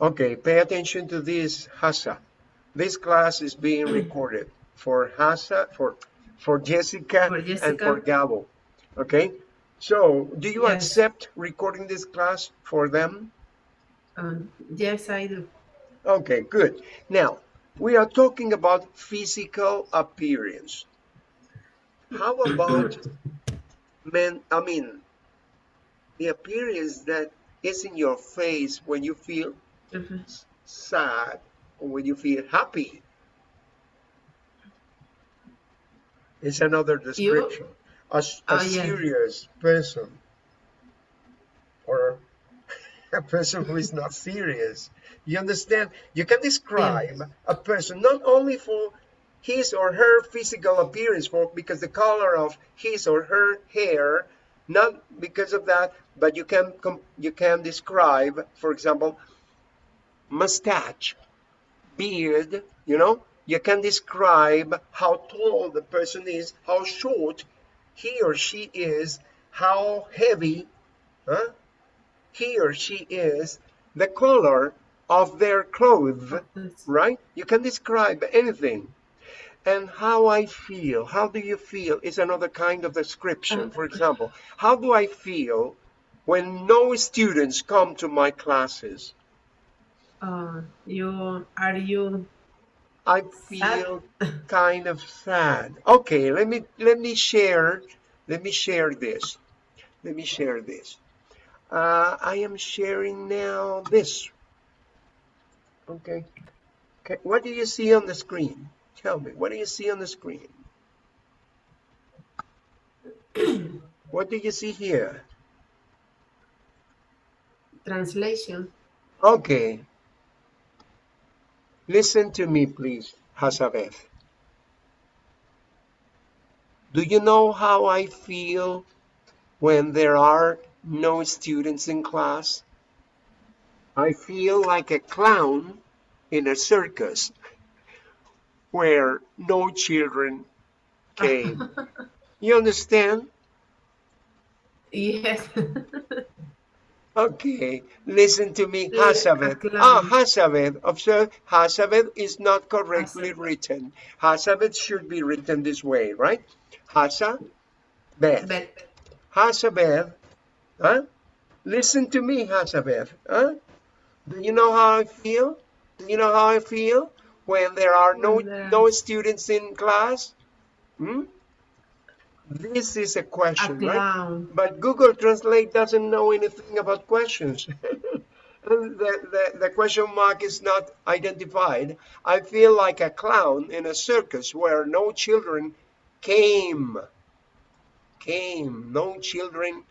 Okay, pay attention to this, Hasa. This class is being recorded for Hasa, for for Jessica, For Jessica. and for Gabo. Okay, so do you Yes. accept recording this class for them? Um, yes, I do. Okay, good. Now, we are talking about physical appearance. How about men, I mean, the appearance that is in your face when you feel Mhm. sad or when you feel happy? It's another description. A Oh, yeah. serious person or a person who is not serious. You understand? You can describe a person not only for his or her physical appearance, for because the color of his or her hair, not because of that, but you can you can describe, for example, mustache, beard. You know, you can describe how tall the person is, how short he or she is, how heavy, huh? he or she is, the color of their clothes, right? You can describe anything. And how I feel, how do you feel is another kind of description. For example, how do I feel when no students come to my classes? Uh, you are you I feel kind of sad. Okay, let me let me share let me share this. Let me share this. Uh, I am sharing now this. Okay. Okay. What do you see on the screen? Tell me. What do you see on the screen? what do you see here? translation? Okay. Listen to me, please, Hazabeth. Do you know how I feel when there are no students in class? I feel like a clown in a circus where no children came. you understand? Yes. Okay, listen to me, Yeah, Hazabeth. Ah. Hazabeth. Observe, Hazabeth is not correctly Hazabeth. written. Hazabeth should be written this way, right? Hazabeth. Hazabeth. Huh? Listen to me, Hazabeth. Huh? Do you know how I feel? Do you know how I feel when there are no no students in class? Hmm? This is a question, right? But Google Translate doesn't know anything about questions. the, the, the question mark is not identified. I feel like a clown in a circus where no children came. Came. No children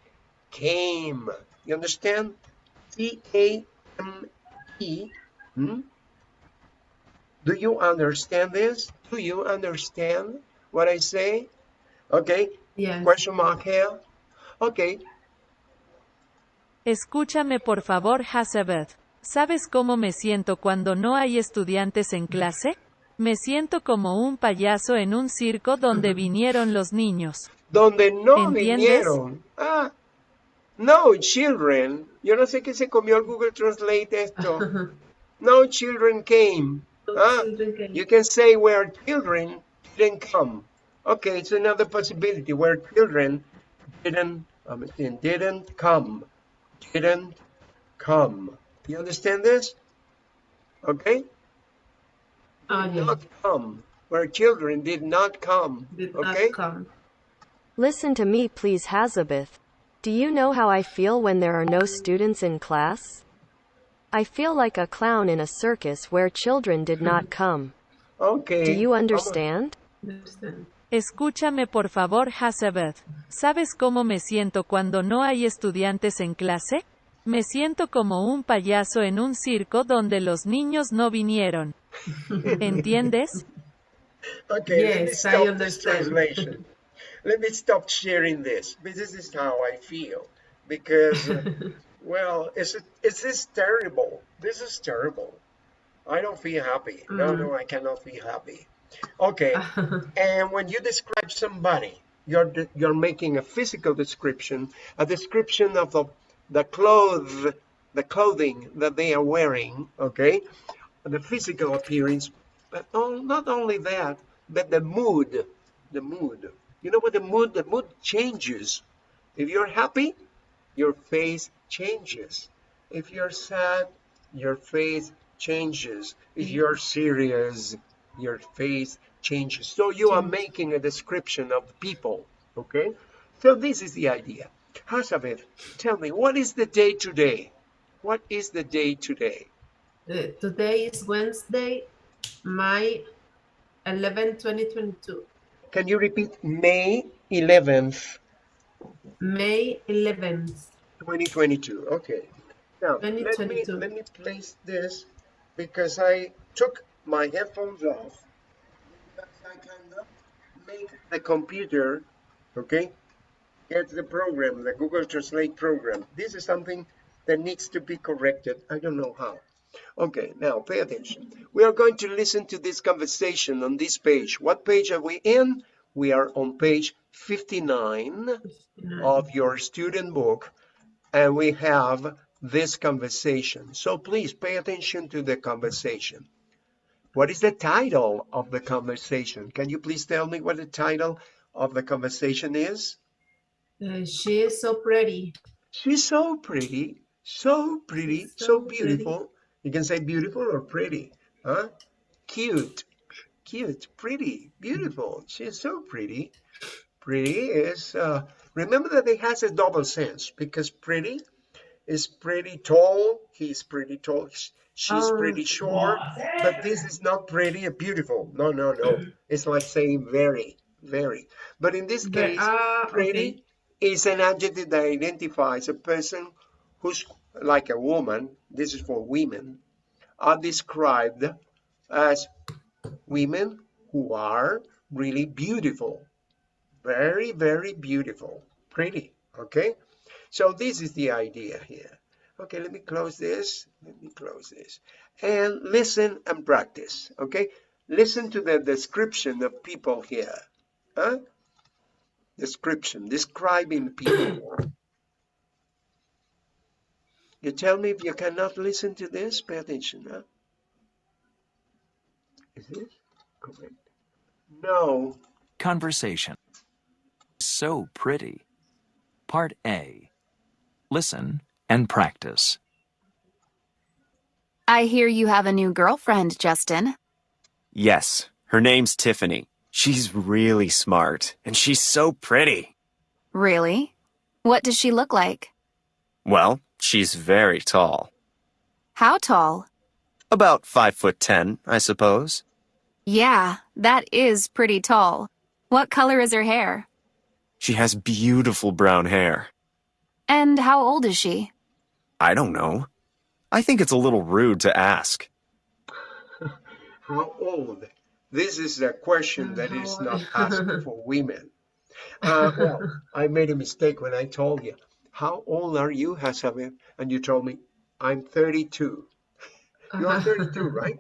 came. You understand? C A M E. Hmm? Do you understand this? Do you understand what I say? Okay. Yes. Question mark here. Okay. Escúchame por favor, Hazabeth. ¿Sabes cómo me siento cuando no hay estudiantes en clase? Me siento como un payaso en un circo donde vinieron los niños. Donde no ¿Entiendes? vinieron. Ah, no children. Yo no sé qué se comió el Google Translate esto. No children came. Ah, you can say where children didn't come. Okay, it's another possibility where children didn't, um, didn't come. Didn't come. You understand this? Okay? Oh, Did yeah. not come. Where children did not come. Did Okay? not come. Listen to me, please, Hazabeth. Do you know how I feel when there are no students in class? I feel like a clown in a circus where children did not come. Okay. Do you understand? Understand? Escúchame por favor, Hazabeth. ¿Sabes cómo me siento cuando no hay estudiantes en clase? Me siento como un payaso en un circo donde los niños no vinieron. ¿Entiendes? Okay, let me Yes, I stop this understand. translation. let me stop sharing this. This is how I feel because, well, it's it's this terrible. This is terrible. I don't feel happy. No, Mm. no, I cannot feel happy. Okay, and when you describe somebody, you're you're making a physical description, a description of the the clothes the clothing that they are wearing, okay, the physical appearance, but not only that, but the mood, the mood. You know what the mood, the mood changes. If you're happy, your face changes. If you're sad, your face changes. If you're serious, your face changes. So you are making a description of people, okay? So this is the idea. Hazabeth, tell me, what is the day today? What is the day today? Uh, today is Wednesday, May 11, 2022. Can you repeat May 11th, May 11th. 2022? Okay. Now, let me, 2022. let me place this because I took my headphones off I cannot make the computer, okay, get the program, the Google Translate program. This is something that needs to be corrected. I don't know how. Okay, now pay attention. We are going to listen to this conversation on this page. What page are we in? We are on page 59 of your student book, and we have this conversation. So please pay attention to the conversation. What is the title of the conversation? Can you please tell me what the title of the conversation is? Uh, she is so pretty. She's so pretty, so pretty, so, So beautiful. You can say beautiful or pretty, huh? Cute, cute, pretty, beautiful. She's so pretty. Pretty is, uh, remember that it has a double sense because pretty is pretty tall. He's pretty tall. She's Oh. pretty short. But this is not pretty or beautiful. No, no, no. It's like saying very, very. But in this case, ah, pretty okay. is an adjective that identifies a person who's like a woman, this is for women, are described as women who are really beautiful. Very, very beautiful. Pretty. Okay? So this is the idea here. Okay, let me close this. Let me close this. And listen and practice. Okay? Listen to the description of people here. Huh? description, describing people. You tell me if you cannot listen to this, pay attention, huh? Is this correct? No. Conversation. So pretty. Part A. Listen and practice. I hear you have a new girlfriend, Justin. Yes, her name's Tiffany. She's really smart, and she's so pretty. Really? What does she look like? Well, she's very tall. How tall? About five foot ten, I suppose. Yeah, that is pretty tall. What color is her hair? She has beautiful brown hair. And how old is she? I don't know. I think it's a little rude to ask. How old? This is a question that is not old? asked for women. Uh, well, I made a mistake when I told you. How old are you, Hasabe? And you told me, I'm 32. You are 32, right?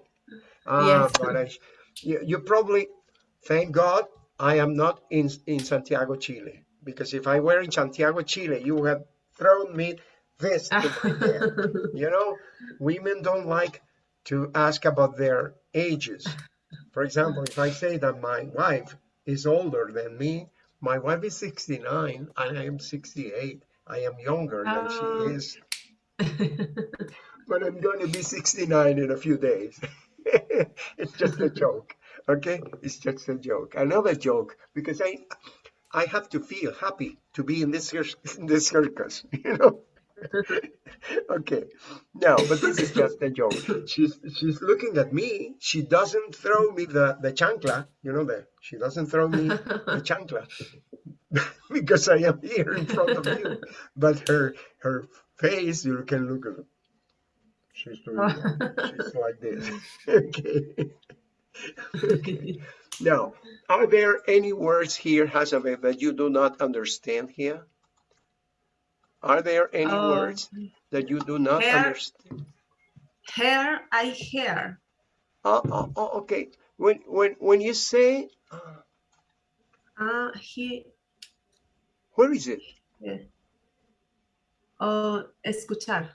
Ah, Yes. but I, you, you probably, thank God, I am not in, in Santiago, Chile. Because if I were in Santiago, Chile, you would have thrown me this to. You know, women don't like to ask about their ages. For example, if I say that my wife is older than me, my wife is 69 and I am 68. I am younger than Oh. she is, but I'm going to be 69 in a few days. it's just a joke, okay? It's just a joke. Another joke because I, I have to feel happy to be in this in this circus, you know. okay, no, but this is just a joke. She's she's looking at me. She doesn't throw me the the chancla, you know that she doesn't throw me the chancla because I am here in front of you. But her her face, you can look at. Her. She's doing. that. She's like this. okay. Okay. Now, are there any words here, Hasabe, that you do not understand here? Are there any Oh. words that you do not Hair. understand? hair, I hair. Oh, oh, oh, okay. When when when you say, uh, he, where is it? oh, escuchar.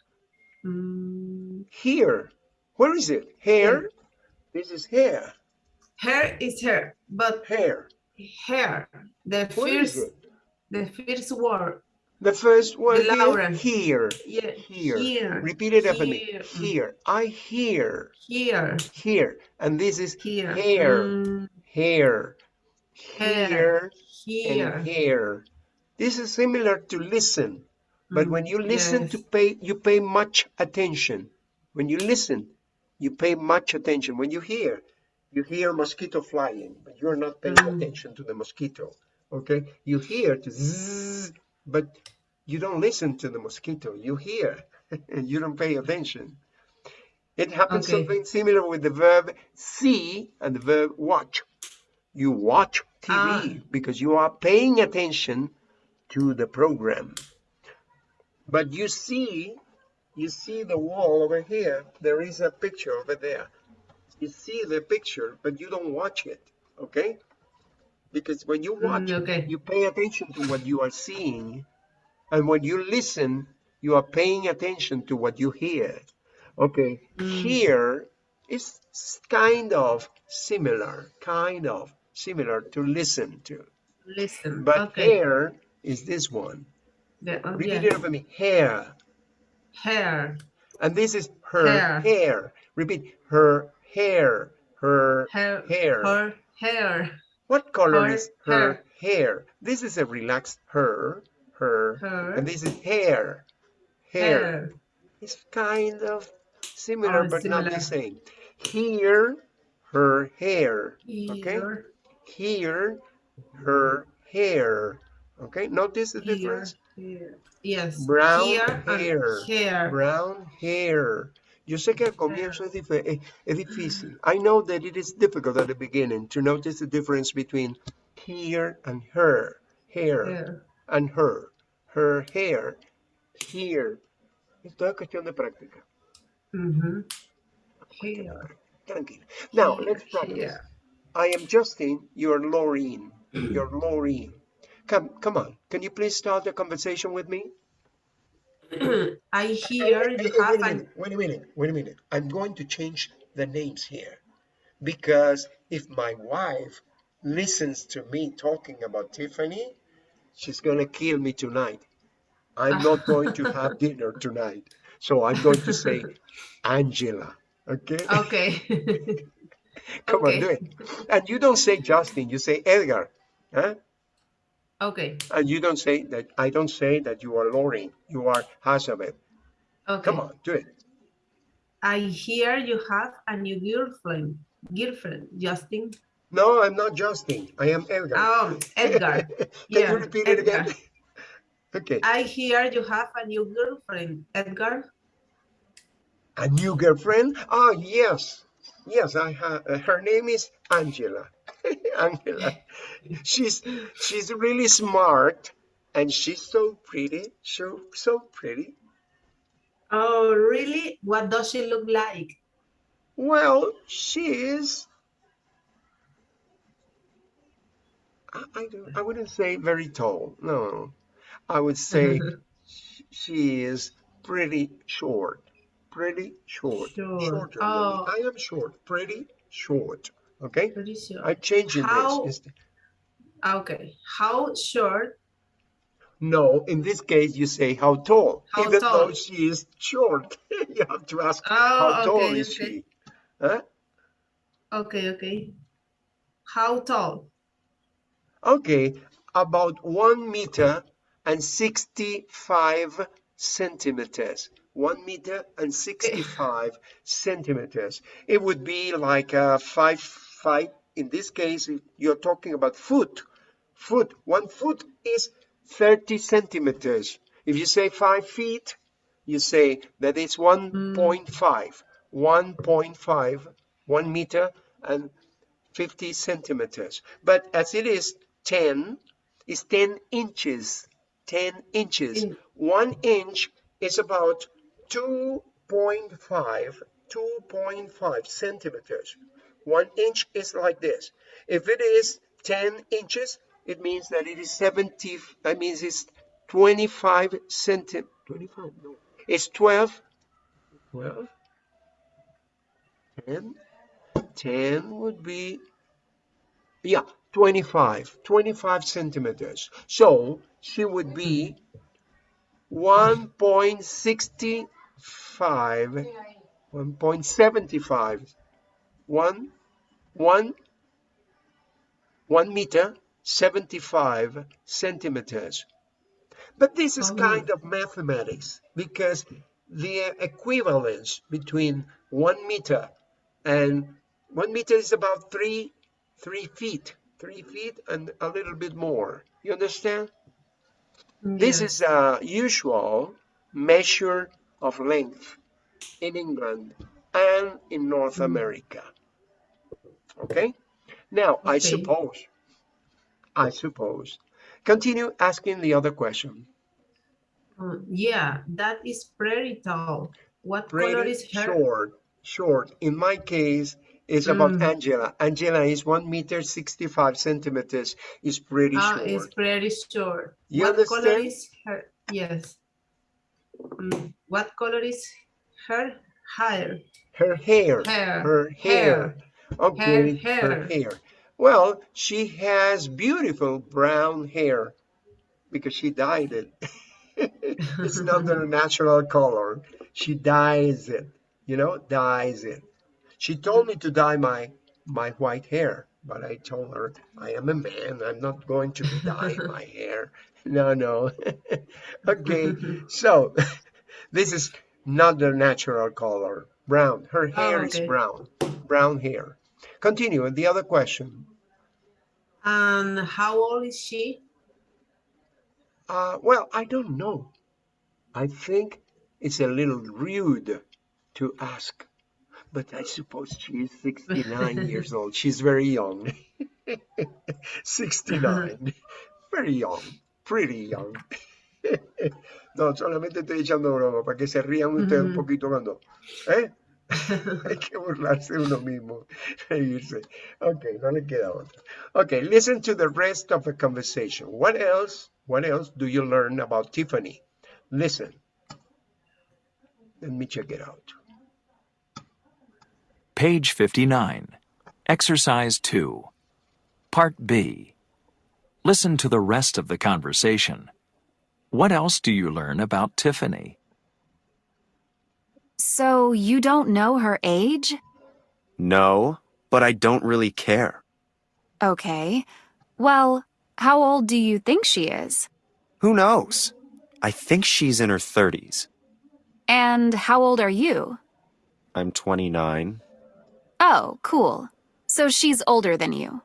Mm, Here. Where is it? Hair. This is hair. hair is hair, but Hair. hair. The is first, the first word. The first louder. here. Yeah, Here. here. Repeat it after me. Here. I hear. Here, Here. And this is here. Hair. Mm, hair. Hair. Here here. and here. This is similar to listen. But Mm, when you listen yes. to pay, you pay much attention. When you listen, you pay much attention. When you hear, you hear mosquito flying, but you're not paying Mm. attention to the mosquito. Okay? You hear to zzz, but you don't listen to the mosquito. You hear, and you don't pay attention. It happens Okay. something similar with the verb see and the verb watch. You watch TV Ah. because you are paying attention to the program. But you see, you see the wall over here. There is a picture over there. You see the picture, but you don't watch it. Okay? Because when you watch, Mm, okay. you pay attention to what you are seeing. And when you listen, you are paying attention to what you hear. Okay, Mm. here is kind of similar, kind of similar to listen to. Listen. But okay. hair is this one. The, oh, Repeat yeah. it over me. Hair. Hair. And this is her Hair. hair. Repeat. Her hair. Her Hair. hair. Her hair. What color her is her hair. This is a relaxed her. Her. Her. And this is hair. Hair. Hair. It's kind of similar, Oh, but not the same. Here, her hair. Okay. Here, her hair. Okay. Notice the Here. difference. Here. Yes. Brown Here hair. Hair. Brown hair. Yo sé que al comienzo es, es, es difícil. I know that it is difficult at the beginning to notice the difference between here and her. Hair Hair. and her. Her hair. Here. Esto es cuestión de práctica. Mhm. Hair. Tranquilo. Now, let's practice. I am Justin. You're Laureen. You're Laureen. Come, come on. Can you please start the conversation with me? I hear Wait, you wait, have wait a minute, wait a minute, wait a minute. I'm going to change the names here because if my wife listens to me talking about Tiffany, she's going to kill me tonight. I'm not going to have dinner tonight. So I'm going to say Angela. Okay? okay. Come okay. on, do it. And you don't say Justin, you say Edgar. Huh? Okay. And you don't say that, I don't say that you are Lauren, you are Hazabeth. Okay. Come on, do it. I hear you have a new girlfriend. Girlfriend, Justin. No, I'm not Justin. I am Edgar. Oh, Edgar. Can yeah, you repeat it again? Okay. I hear you have a new girlfriend, Edgar. A new girlfriend? Oh, yes. Yes, I have. Uh, her name is Angela. Angela. She's she's really smart and she's so pretty. So so pretty. Oh, really? What does she look like? Well, she is. I, I, don't, I wouldn't say very tall. No, I would say she is pretty short. Pretty short. Short. Shorter than me. Oh. I am short. Pretty short. Okay. Pretty sure. I'm changing How- this. Ah, okay. How short? No, in this case, you say how tall, How even though tall? she is short. you have to ask Oh, how tall okay, is okay. she. Huh? Okay, okay. How tall? Okay, about one meter and 65 centimeters. One meter and 65 centimeters. It would be like a five, five. In this case, you're talking about foot. Foot. One foot is 30 centimeters. If you say five feet, you say that it's 1.5. Hmm. 1.5, one meter and 50 centimeters. But as it is 10, is 10 inches. 10 inches. In- One inch is about 2.5, 2.5 centimeters. One inch is like this. If it is 10 inches, it means that it is 70, that means it's 25 centi, 25, no, it's 12 12, 10, 10 would be, yeah, 25, 25 centimeters. So she would be 1.65, 1.75, 1, 1, 1 meter, 75 centimeters. But this is Oh. kind of mathematics because the equivalence between one meter and one meter is about three, three feet, three feet and a little bit more. You understand? Mm, this is a usual measure of length in England and in North mm. America. Okay? Now, I suppose, I suppose, continue asking the other question. Uh, yeah, that is pretty tall. What color is her? short, short. In my case, it's about Mm. Angela. Angela is one meter, 65 centimeters, is pretty Ah, short. it's pretty short. You what color understand? is her? Yes. Mm, What color is her hair? Her hair, Hair, her hair. Okay, hair. her hair. Well, she has beautiful brown hair because she dyed it. it's not her natural color. She dyes it, you know, dyes it. She told me to dye my my white hair, but I told her I am a man. I'm not going to be dyeing my hair. No, no. okay, so this is not the natural color. Brown. Her hair oh, is okay. brown. Brown hair. Continue. The other question. And how old is she? Uh, well, I don't know. I think it's a little rude to ask, but I suppose she is 69 years old. She's very young. 69. Very young. Pretty young. No, solamente estoy echando broma para que se rían ustedes un poquito cuando. ¿Eh? Hay que burlarse uno mismo, reírse. Ok, no le queda otra. Okay, listen to the rest of the conversation. What else? What else do you learn about Tiffany? Listen. Let me check it out. Page 59. Exercise 2. Part B. Listen to the rest of the conversation. What else do you learn about Tiffany? So you don't know her age? No, but I don't really care. Okay. Well, how old do you think she is? Who knows? I think she's in her 30s. And how old are you? I'm 29. Oh, cool. So she's older than you.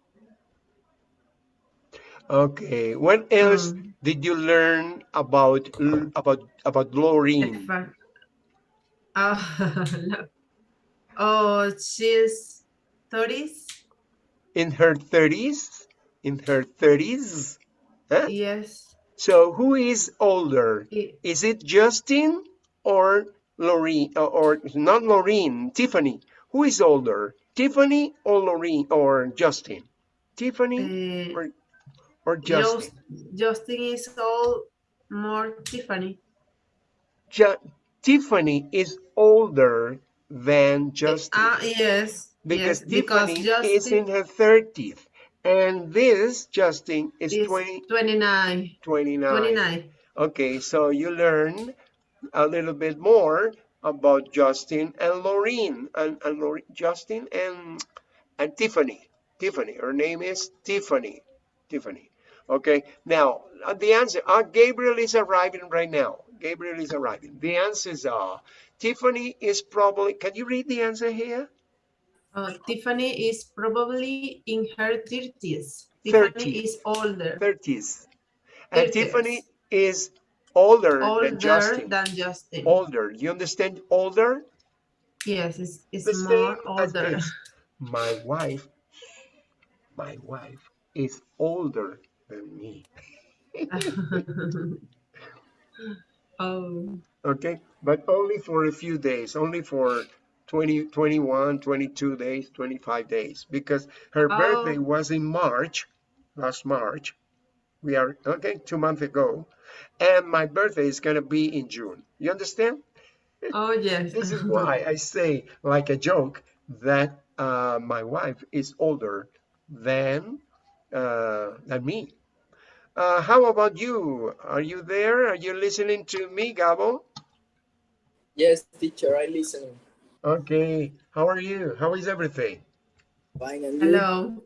Okay, what else Um, did you learn about about about Laureen? Oh, no. oh, she's 30s? In her 30s? In her 30s? Huh? Eh? Yes. So who is older? I- Is it Justin or Laureen or, uh, or not Laureen, Tiffany? Who is older? Tiffany or Laureen or Justin? Tiffany Uh, or or Justin? Just, Justin is all more Tiffany. Ju- Tiffany is older than Justin Ah, yes. because yes, because Tiffany Justin is in her 30th and this Justin is is 20, 29. 29. 29. Okay, so you learn a little bit more about Justin and Laureen and, and Justin and and Tiffany. Tiffany, her name is Tiffany. Tiffany. Okay, now uh, the answer. Uh, Gabriel is arriving right now. Gabriel is arriving. The answers are Tiffany is probably. Can you read the answer here? Uh, Tiffany is probably in her 30s. 30. Tiffany is older. 30s. And 30s. Tiffany is older, older than Justin. than Justin. older. You understand? Older. Yes, it's, it's the more older. My wife, my wife is older than me. oh, Okay, but only for a few days, only for 20, 21, 22 days, 25 days, because her birthday Oh. was in March, last March. We are, okay, two months ago. And my birthday is going to be in June. You understand? Oh, yes. This is why I say, like a joke, that uh, my wife is older than uh, than me. Uh, how about you? Are you there? Are you listening to me, Gabo? Yes, teacher, I listening. Okay. How are you? How is everything? Fine, and you? Hello.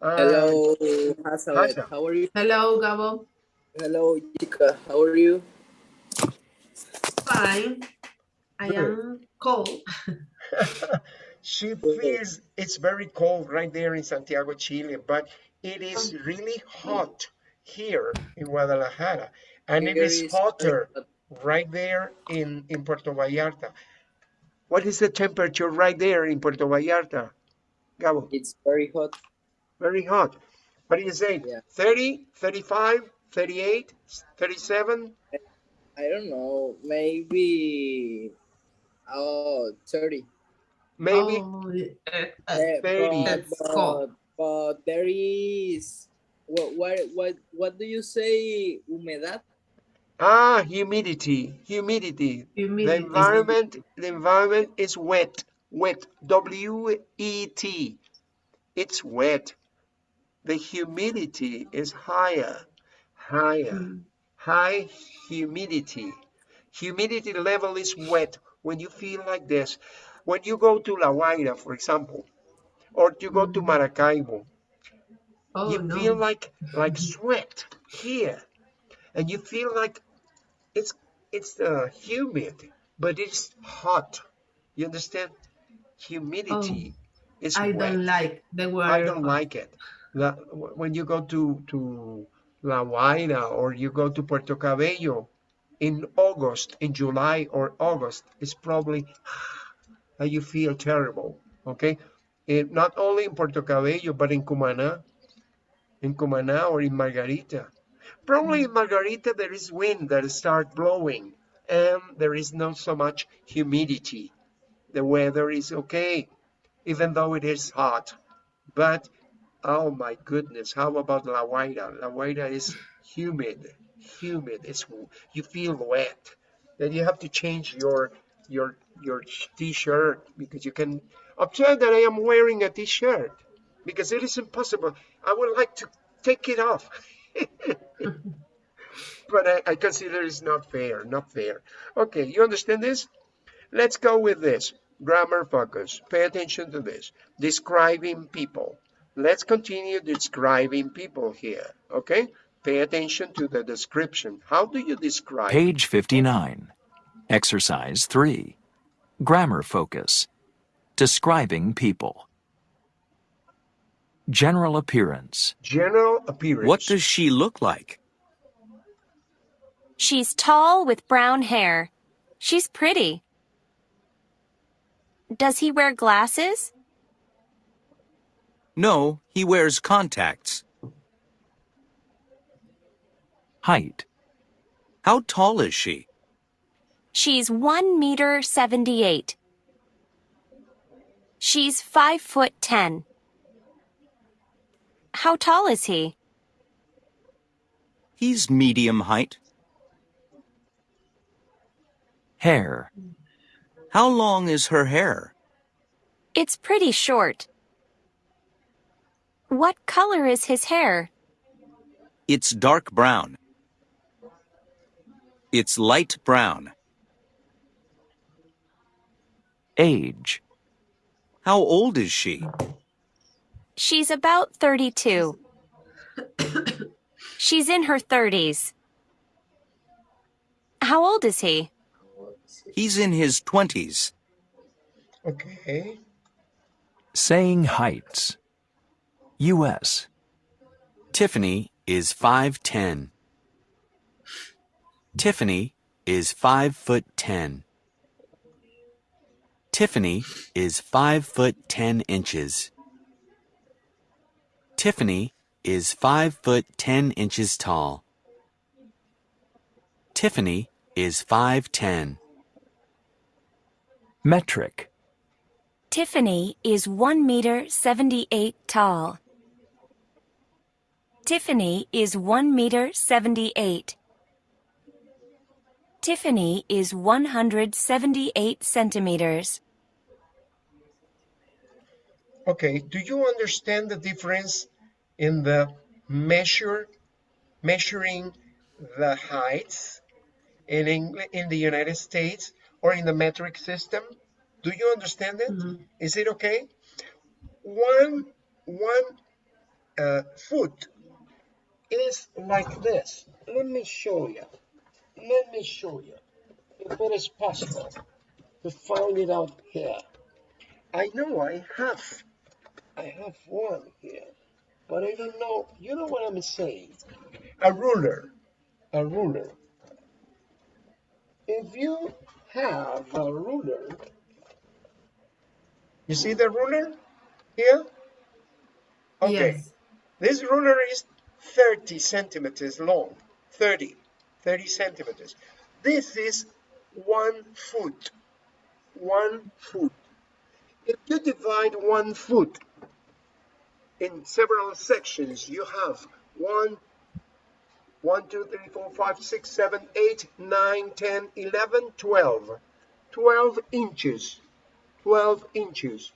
Uh, Hello, Hazabeth. Haza. How are you? Hello, Gabo. Hello, Jessica. How are you? Fine. I Good. am cold. she feels it's very cold right there in Santiago, Chile, but it is really hot here in Guadalajara, and it Here is is hotter right there in, in Puerto Vallarta. What is the temperature right there in Puerto Vallarta, Gabo? It's very hot. Very hot. What do you say? Yeah. 30, 35, 38, 37? I don't know. Maybe. Oh, 30. Maybe Oh, eh, Eh, 30. But, but, but there is. What, what, what, what do you say? Humedad? Ah, humidity, humidity. The humidity. environment, the environment is wet, wet, W-E-T. It's wet. The humidity is higher, higher, Mm. high humidity. Humidity level is wet when you feel like this. When you go to La Guaira, for example, or you go to Mhm. Maracaibo, Oh, you no. feel like like sweat here. And you feel like it's it's uh, humid but it's hot. You understand? Humidity is Oh, I wet. don't like the word. i don't like it. When you go to to la guaira or you go to puerto cabello in august in july or august it's probably that you feel terrible okay? Eh, not only in puerto cabello but in cumana in Cumaná or in Margarita. Probably in Margarita there is wind that start blowing and there is not so much humidity. The weather is okay, even though it is hot. But oh my goodness, how about La Guaira? La Guaira is humid, humid. It's you feel wet. Then you have to change your your your t-shirt because you can observe that I am wearing a t-shirt because it is impossible. I would like to take it off. but I, I consider it's not fair, not fair. Okay, you understand this? Let's go with this. Grammar focus. Pay attention to this. Describing people. Let's continue describing people here. Okay? Pay attention to the description. How do you describe? Page 59. Exercise 3. Grammar focus. Describing people. General appearance. General appearance. What does she look like? She's tall with brown hair. She's pretty. Does he wear glasses? No, he wears contacts. Height. How tall is she? She's 1 meter 78. She's 5 foot 10. How tall is he? He's medium height. Hair. How long is her hair? It's pretty short. What color is his hair? It's dark brown. It's light brown. Age. How old is she? She's about 32. She's in her 30s. How old is he? He's in his 20s. Okay. Saying heights. U.S. Tiffany is 5'10. Tiffany is 5 foot 10. Tiffany is 5 foot 10 inches. Tiffany is 5 foot 10 inches tall. Tiffany is 5'10. Metric. Tiffany is 1 meter 78 tall. Tiffany is 1 meter 78. Tiffany is 178 centimeters. Okay, do you understand the difference in the measure, measuring the heights in England, in the United States or in the metric system? Do you understand it? Is it okay? One, one uh, foot is like this. Let me show you. Let me show you if it is possible to find it out here. I know I have, I have one here, but I don't know. You know what I'm saying? A ruler, a ruler. If you have a ruler, you see the ruler here? Okay. Yes. This ruler is 30 centimeters long. 30. 30 centimeters. This is one foot. One foot. If you divide one foot in several sections, you have one, one, two, three, four, five, six, seven, eight, nine, 10, 11, 12. 12 inches. 12 inches.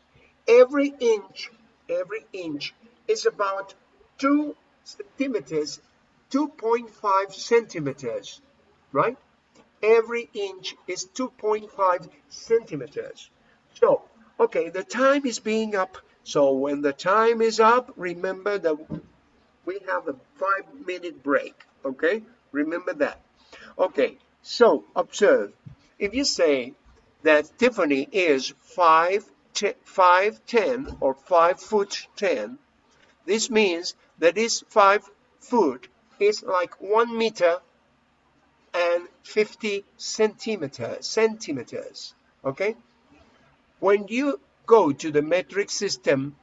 Every inch, every inch is about two centimeters, 2.5 centimeters, right? Every inch is 2.5 centimeters. So, okay, the time is being up. So when the time is up, remember that we have a five minute break, okay? Remember that. Okay, so observe. If you say that Tiffany is 5, 5 10 or 5 foot 10, this means that this 5 foot is like 1 meter and 50 centimeters, centimeters, okay? When you go to the metric system,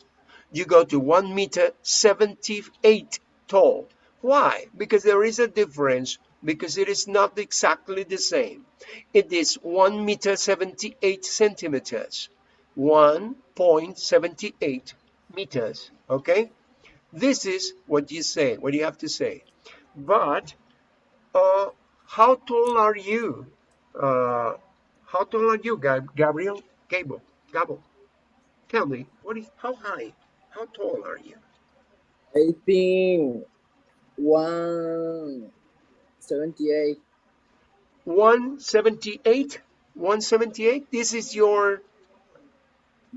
you go to 1 meter 78 tall. Why? Because there is a difference, because it is not exactly the same. It is 1 meter 78 centimeters, 1.78 meters, okay? This is what you say, what you have to say. But uh, how tall are you? Uh, how tall are you, Gab Gabriel? Gable, Gable. Tell me, what is how high? How tall are you? I think one seventy-eight. 178? 178? This is your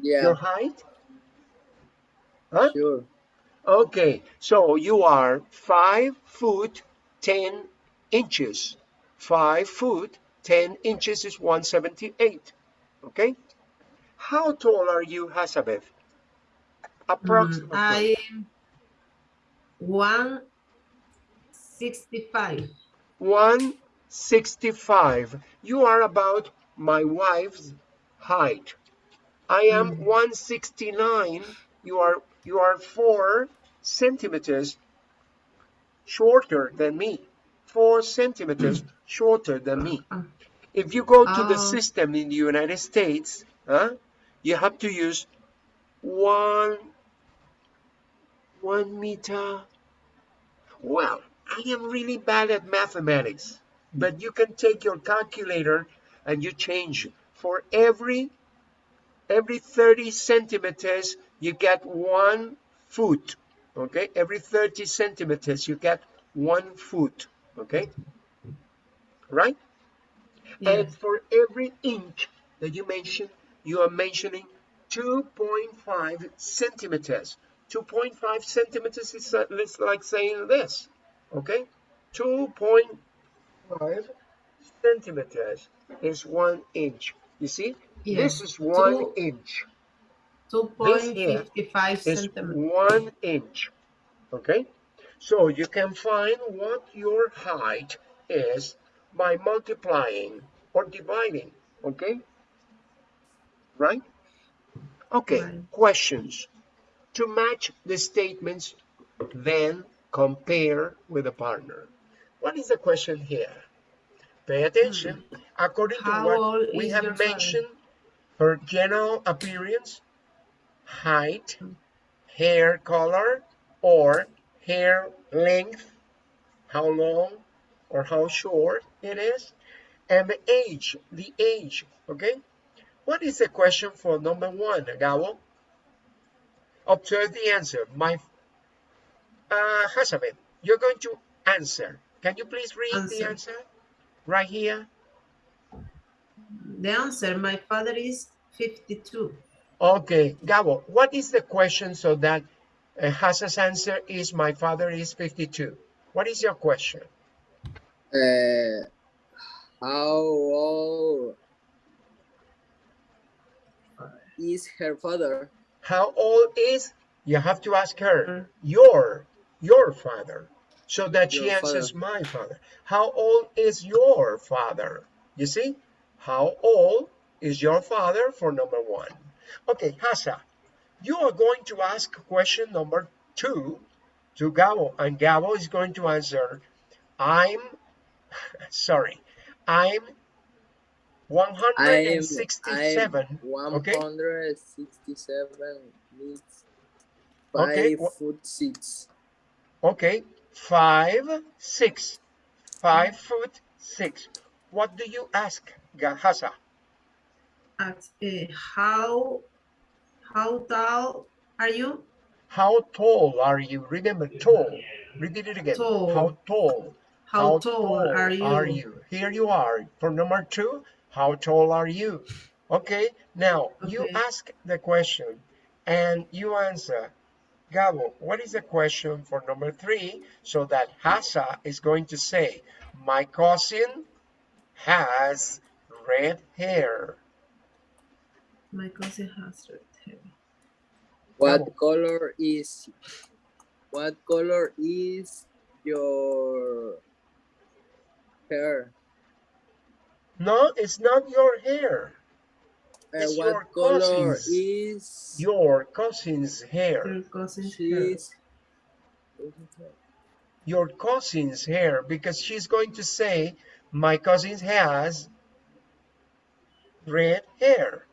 Yeah, your height? Huh? sure. Okay, so you are 5 foot 10 inches. 5 foot 10 inches is 178. Okay? How tall are you, Hasabeth? Mm, Approximately. I am one sixty-five. 165. You are about my wife's height. I am mm. 169. You are you are 4 centimeters shorter than me. 4 centimeters shorter than me. Uh-huh. If you go to the Oh. system in the United States, huh, you have to use one one meter. Well, I am really bad at mathematics, hmm. but you can take your calculator and you change. For every every 30 centimeters you get one foot okay? Every 30 centimeters you get one foot okay? Right? And for every inch that you mention you are mentioning 2.5 centimeters. 2.5 centimeters is uh, it's like saying this okay? 2.5 centimeters is one inch. You see? This is one Two- inch. Two This point here fifty-five is centimeters. one inch okay? So you can find what your height is by multiplying or dividing okay right? Okay Right. questions. To match the statements then compare with a partner. What is the question here? Pay attention. According to How what we have mentioned her general appearance height hair color or hair length how long or how short it is And the age, the age, okay? What is the question for number one, Gabo? Observe the answer. My, uh, Hazabeth, you're going to answer. Can you please read the Answer. answer? Right here. The answer, my father is 52. Okay, Gabo, what is the question so that uh, Hasa's answer is my father is 52? What is your question? Uh, how old is her father? How old is, you have to ask her, your, your father, so that she Your answers my father. How old is your father? You see, how old is your father for number one? Okay, Hasa, you are going to ask question number two to Gabo, and Gabo is going to answer, I'm, sorry, I'm 167. I'm okay? 167 meters. Five Okay, wha- foot six. Okay, five, six, five foot six. What do you ask, Gahasa? At, uh, how, how tall are you? How tall are you? Remember, tall. Repeat it again. Tall. How tall? How, tall, are you? Here you are. For number two, how tall are you? Okay, now you ask the question and you answer. Gabo, what is the question for number three? So that Hasa is going to say, my cousin has red hair. My cousin has red hair. What Gabo. color is what color is your hair? No, it's not your hair. Uh, It's what your color cousin's. is Your cousin's hair. Your cousin's hair. Your cousin's hair. Because she's going to say, my cousin has red hair.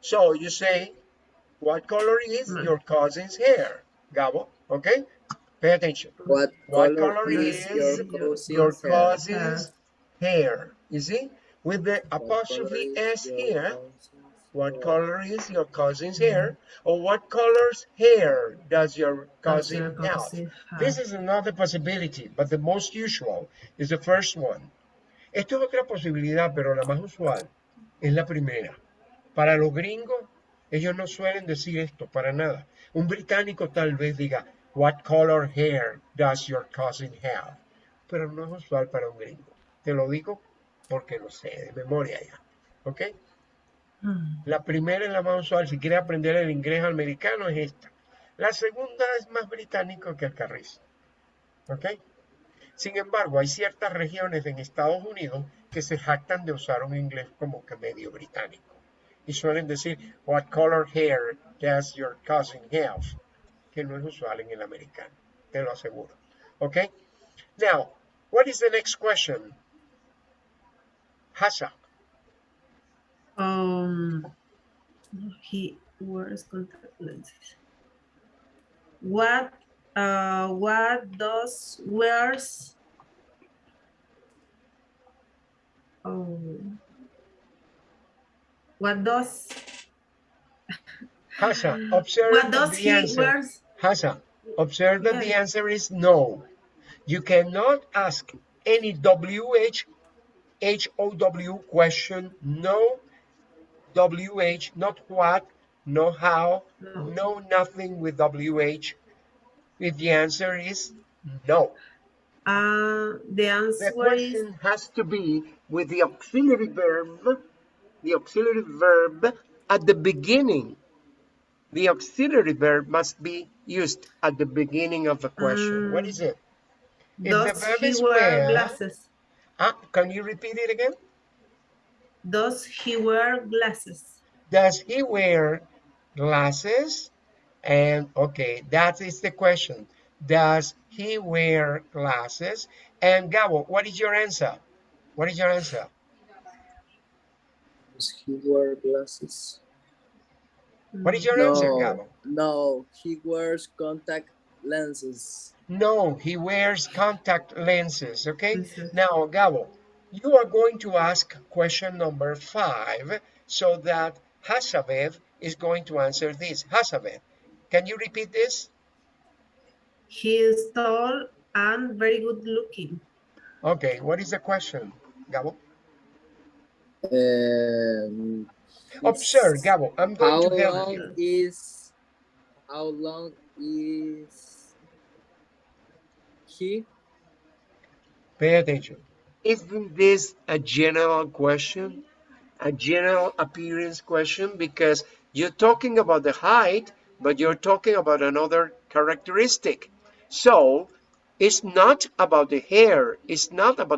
So you say, what color is Mm. your cousin's hair? Gabo, okay? Pay attention. what What color color is is your cousin's Your hair? cousin's hair. You see? With the apostrophe S here, what color is your cousin's hair? Or what color's hair does your Does cousin your have? This is another possibility, but the most usual is the first one. Esto es otra posibilidad, pero la más usual es la primera. Para los gringos, ellos no suelen decir esto para nada. Un británico tal vez diga, What color hair does your cousin have? Pero no es usual para un gringo. Te lo digo porque lo sé de memoria ya. ¿Ok? Mm. La primera es la más usual. Si quieres aprender el inglés americano es esta. La segunda es más británico que el carrizo. ¿Ok? Sin embargo, hay ciertas regiones en Estados Unidos que se jactan de usar un inglés como que medio británico. Y suelen decir, what color hair does your cousin have? Que no es usual en el americano, te lo aseguro. ¿Ok? Now, what is the next question? Hasa. Um, he wears contact lenses. What, uh, what does wears? Oh, what does? Hasa, observe What does the he answer. wears? Hasa, observe that the answer is no. You cannot ask any WH, HOW question, no WH, not what, no how, No. no nothing with WH. If the answer is no. Uh, the The answer is question has to be with the auxiliary verb, the auxiliary verb at the beginning. The auxiliary verb must be used at the beginning of the question. what Um, is it? If the verb is wear- glasses? Ah, can you repeat it again? Does he wear glasses? Does he wear glasses? And okay, that is the question. Does he wear glasses? And Gabo, what is your answer? What is your answer? Does he wear glasses? What is your no, answer, Gabo? no, he wears contact lenses. No, he wears contact lenses. Okay. Now, Gabo, you are going to ask question number five so that Hasabeth is going to answer this. Hasabeth, can you repeat this? He is tall and very good looking. Okay, what is the question, Gabo? Um, Observe, it's- Gabo. I'm How going to help long you. is how long is he? Pay attention. Isn't this a general question? A general appearance question? Because you're talking about the height, but you're talking about another characteristic. So it's not about the hair, it's not about